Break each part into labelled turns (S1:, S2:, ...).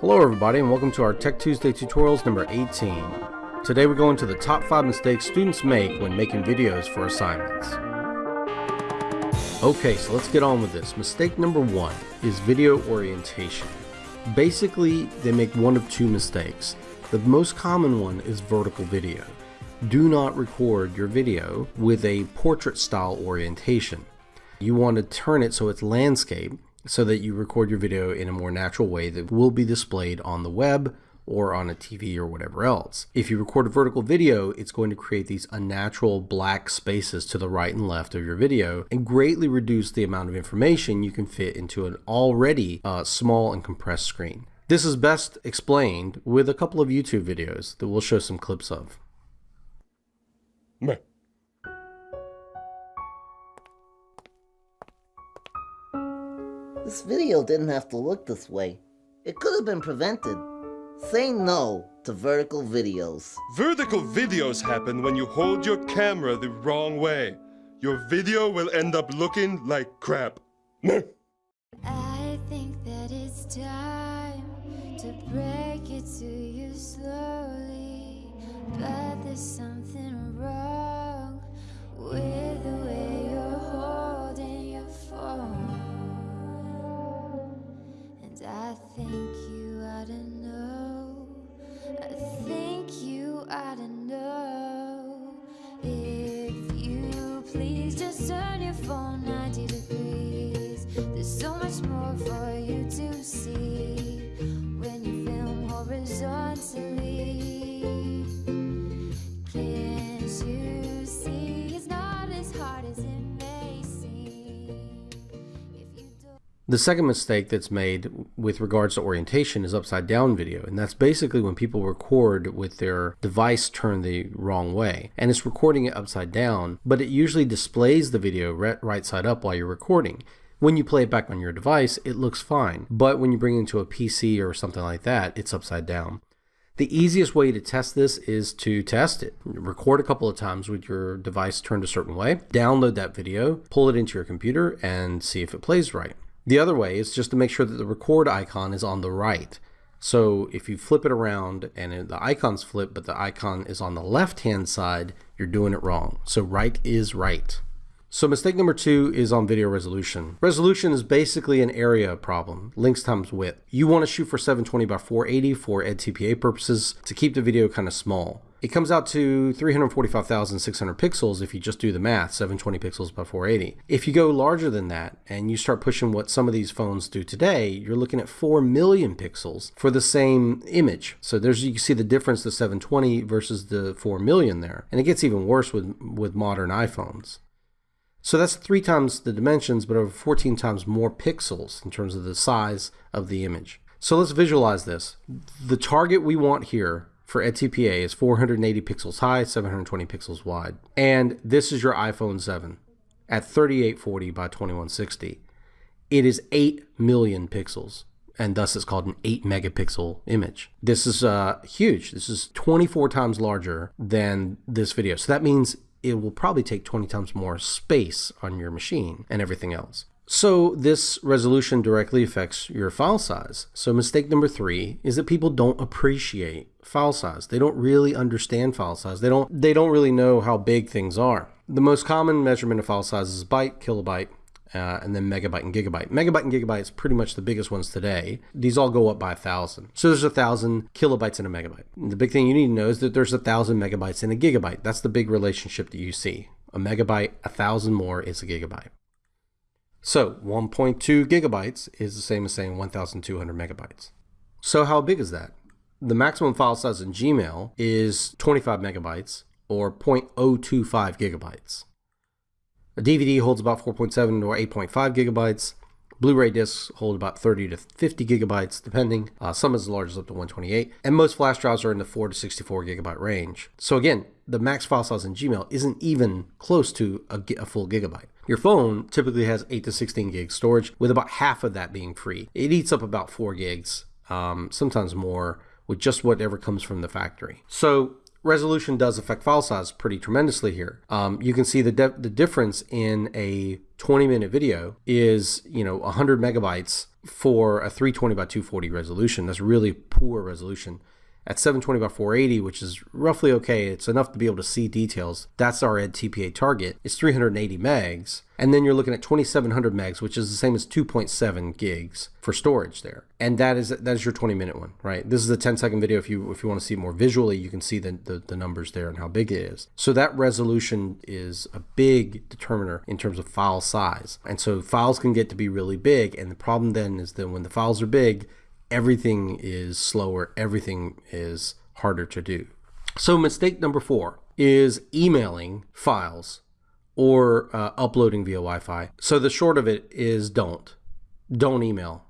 S1: Hello everybody and welcome to our Tech Tuesday tutorials number 18. Today we're going to the top 5 mistakes students make when making videos for assignments. Okay, so let's get on with this. Mistake number 1 is video orientation. Basically, they make one of two mistakes. The most common one is vertical video. Do not record your video with a portrait style orientation. You want to turn it so it's landscape so that you record your video in a more natural way that will be displayed on the web or on a TV or whatever else. If you record a vertical video, it's going to create these unnatural black spaces to the right and left of your video and greatly reduce the amount of information you can fit into an already uh, small and compressed screen. This is best explained with a couple of YouTube videos that we'll show some clips of.
S2: This video didn't have to look this way. It could have been prevented. Say no to vertical videos.
S3: Vertical videos happen when you hold your camera the wrong way. Your video will end up looking like crap.
S4: I think that it's time to break it to you slowly. But there's something wrong with think you ought to know. I think you ought to know.
S1: The second mistake that's made with regards to orientation is upside down video, and that's basically when people record with their device turned the wrong way. And it's recording it upside down, but it usually displays the video right side up while you're recording. When you play it back on your device, it looks fine, but when you bring it into a PC or something like that, it's upside down. The easiest way to test this is to test it. Record a couple of times with your device turned a certain way, download that video, pull it into your computer, and see if it plays right. The other way is just to make sure that the record icon is on the right. So if you flip it around and the icon's flip, but the icon is on the left hand side, you're doing it wrong. So right is right. So mistake number two is on video resolution. Resolution is basically an area problem, links times width. You want to shoot for 720 by 480 for EdTPA purposes to keep the video kind of small. It comes out to 345,600 pixels if you just do the math, 720 pixels by 480. If you go larger than that and you start pushing what some of these phones do today, you're looking at 4 million pixels for the same image. So there's you can see the difference the 720 versus the 4 million there. And it gets even worse with with modern iPhones. So that's three times the dimensions, but over 14 times more pixels in terms of the size of the image. So let's visualize this. The target we want here for EdTPA is 480 pixels high, 720 pixels wide. And this is your iPhone 7 at 3840 by 2160. It is 8 million pixels, and thus it's called an 8 megapixel image. This is uh, huge. This is 24 times larger than this video. So that means it will probably take 20 times more space on your machine and everything else. So this resolution directly affects your file size. So mistake number three is that people don't appreciate file size. They don't really understand file size. They don't they don't really know how big things are. The most common measurement of file size is byte, kilobyte, uh, and then megabyte and gigabyte. Megabyte and gigabyte is pretty much the biggest ones today. These all go up by a thousand. So there's a thousand kilobytes in a megabyte. And the big thing you need to know is that there's a thousand megabytes in a gigabyte. That's the big relationship that you see. A megabyte, a thousand more is a gigabyte. So 1.2 gigabytes is the same as saying 1,200 megabytes. So how big is that? The maximum file size in Gmail is 25 megabytes or 0.025 gigabytes. A DVD holds about 4.7 or 8.5 gigabytes. Blu-ray discs hold about 30 to 50 gigabytes, depending. Uh, some as large as up to 128, and most flash drives are in the 4 to 64 gigabyte range. So again, the max file size in Gmail isn't even close to a, a full gigabyte. Your phone typically has 8 to 16 gigs storage, with about half of that being free. It eats up about 4 gigs, um, sometimes more, with just whatever comes from the factory. So resolution does affect file size pretty tremendously here. Um, you can see the the difference in a 20 minute video is you know 100 megabytes for a 320 by 240 resolution. That's really poor resolution. At 720 by 480, which is roughly okay, it's enough to be able to see details. That's our Ed TPA target. It's 380 megs. And then you're looking at 2700 megs, which is the same as 2.7 gigs for storage there. And that is that is your 20 minute one, right? This is a 10 second video. If you if you want to see it more visually, you can see the, the, the numbers there and how big it is. So that resolution is a big determiner in terms of file size. And so files can get to be really big. And the problem then is that when the files are big, everything is slower, everything is harder to do. So, mistake number four is emailing files or uh, uploading via Wi Fi. So, the short of it is don't. Don't email.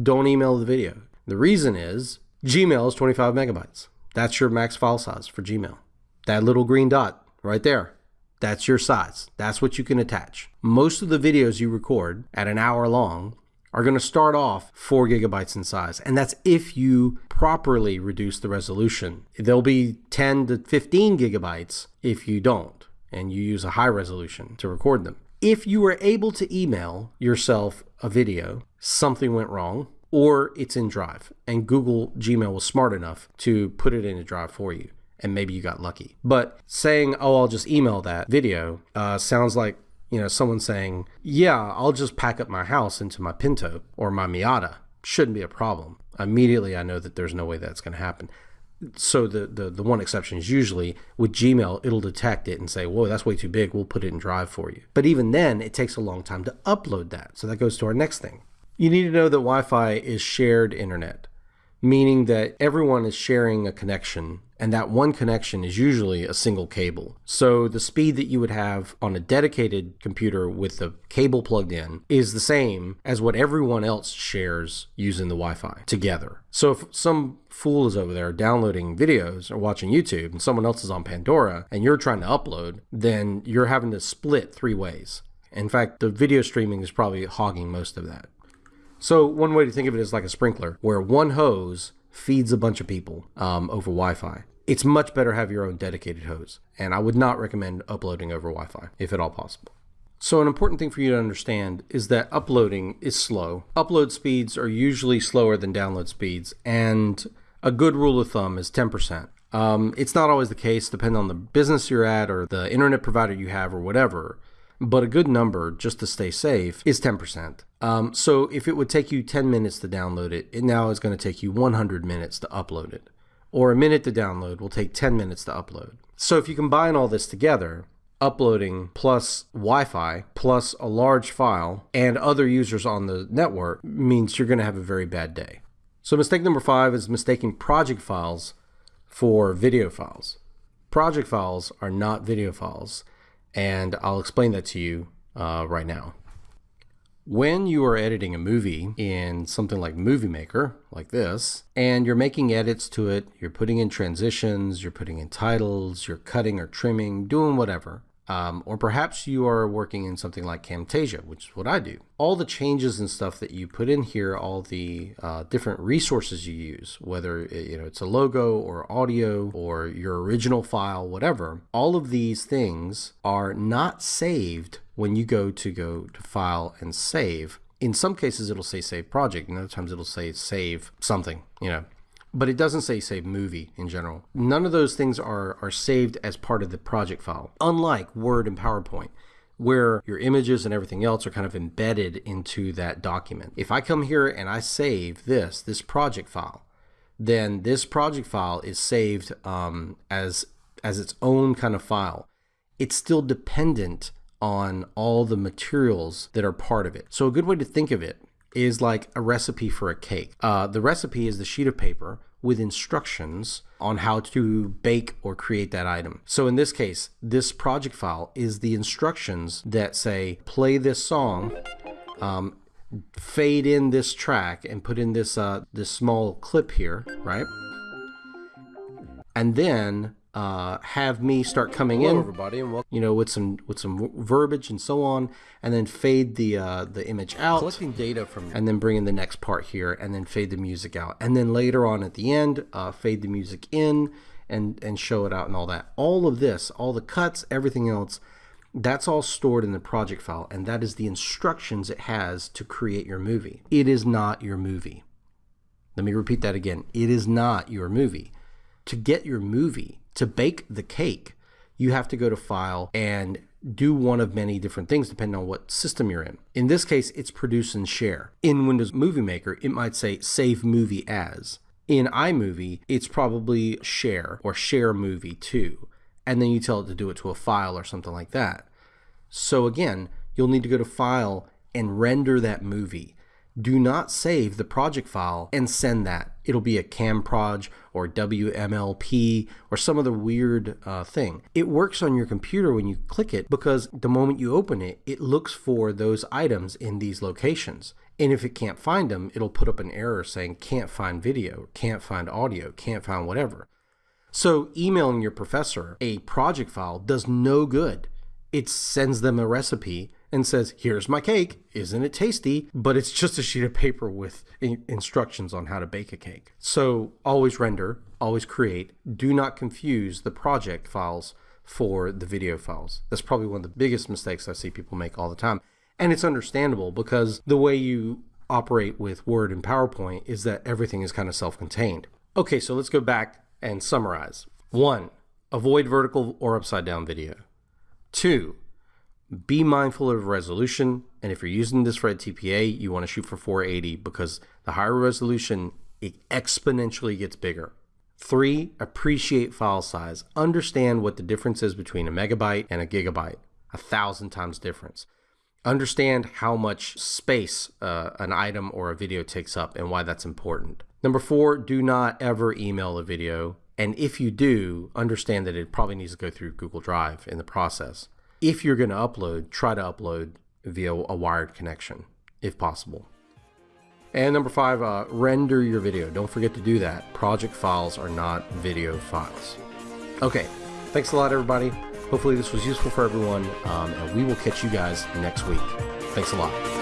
S1: Don't email the video. The reason is Gmail is 25 megabytes. That's your max file size for Gmail. That little green dot right there. That's your size. That's what you can attach. Most of the videos you record at an hour long are going to start off 4 gigabytes in size. And that's if you properly reduce the resolution. They'll be 10 to 15 gigabytes if you don't and you use a high resolution to record them. If you were able to email yourself a video, something went wrong, or it's in Drive, and Google Gmail was smart enough to put it in a Drive for you, and maybe you got lucky. But saying, oh, I'll just email that video uh, sounds like you know, someone saying, yeah, I'll just pack up my house into my Pinto or my Miata. Shouldn't be a problem. Immediately, I know that there's no way that's going to happen. So the, the, the one exception is usually with Gmail, it'll detect it and say, whoa, that's way too big. We'll put it in Drive for you. But even then, it takes a long time to upload that. So that goes to our next thing. You need to know that Wi Fi is shared internet, meaning that everyone is sharing a connection and that one connection is usually a single cable. So the speed that you would have on a dedicated computer with the cable plugged in is the same as what everyone else shares using the Wi Fi together. So if some fool is over there downloading videos or watching YouTube and someone else is on Pandora and you're trying to upload, then you're having to split three ways. In fact, the video streaming is probably hogging most of that. So one way to think of it is like a sprinkler, where one hose feeds a bunch of people um, over Wi-Fi it's much better have your own dedicated hose. And I would not recommend uploading over Wi Fi, if at all possible. So, an important thing for you to understand is that uploading is slow. Upload speeds are usually slower than download speeds, and a good rule of thumb is 10%. Um, it's not always the case, depending on the business you're at or the internet provider you have or whatever. But a good number, just to stay safe, is 10%. Um, so if it would take you 10 minutes to download it, it now is going to take you 100 minutes to upload it or a minute to download will take 10 minutes to upload. So if you combine all this together, uploading plus Wi Fi plus a large file and other users on the network means you're going to have a very bad day. So, mistake number five is mistaking project files for video files. Project files are not video files, and I'll explain that to you uh, right now. When you are editing a movie in something like Movie Maker, like this, and you're making edits to it, you're putting in transitions, you're putting in titles, you're cutting or trimming, doing whatever, um, or perhaps you are working in something like Camtasia, which is what I do. All the changes and stuff that you put in here, all the uh, different resources you use, whether you know it's a logo or audio or your original file, whatever, all of these things are not saved when you go to go to file and save. In some cases, it'll say save project, and other times it'll say save something, you know but it doesn't say save movie in general. None of those things are, are saved as part of the project file, unlike Word and PowerPoint, where your images and everything else are kind of embedded into that document. If I come here and I save this, this project file, then this project file is saved um, as, as its own kind of file. It's still dependent on all the materials that are part of it. So a good way to think of it is like a recipe for a cake. Uh, the recipe is the sheet of paper with instructions on how to bake or create that item. So in this case, this project file is the instructions that say play this song, um, fade in this track, and put in this uh, this small clip here, right? And then uh, have me start coming
S5: Hello,
S1: in,
S5: everybody, and welcome.
S1: you know, with some with some verbiage and so on, and then fade the uh, the image out,
S5: Collecting data from
S1: and then bring in the next part here, and then fade the music out, and then later on at the end, uh, fade the music in, and and show it out and all that. All of this, all the cuts, everything else, that's all stored in the project file, and that is the instructions it has to create your movie. It is not your movie. Let me repeat that again. It is not your movie. To get your movie, to bake the cake, you have to go to File and do one of many different things depending on what system you're in. In this case, it's produce and share. In Windows Movie Maker, it might say save movie as. In iMovie, it's probably share or share movie to. And then you tell it to do it to a file or something like that. So again, you'll need to go to File and render that movie do not save the project file and send that. It'll be a CamProj or WMLP or some other weird uh, thing. It works on your computer when you click it because the moment you open it, it looks for those items in these locations. And if it can't find them, it'll put up an error saying can't find video, can't find audio, can't find whatever. So emailing your professor a project file does no good. It sends them a recipe and says, Here's my cake. Isn't it tasty? But it's just a sheet of paper with instructions on how to bake a cake. So always render, always create. Do not confuse the project files for the video files. That's probably one of the biggest mistakes I see people make all the time. And it's understandable because the way you operate with Word and PowerPoint is that everything is kind of self contained. Okay, so let's go back and summarize. One, avoid vertical or upside down video. Two, be mindful of resolution. And if you're using this for TPA, you want to shoot for 480 because the higher resolution, it exponentially gets bigger. Three, appreciate file size. Understand what the difference is between a megabyte and a gigabyte, a thousand times difference. Understand how much space uh, an item or a video takes up and why that's important. Number four, do not ever email a video. And if you do, understand that it probably needs to go through Google Drive in the process if you're going to upload, try to upload via a wired connection if possible. And number five, uh, render your video. Don't forget to do that. Project files are not video files. Okay, thanks a lot, everybody. Hopefully, this was useful for everyone, um, and we will catch you guys next week. Thanks a lot.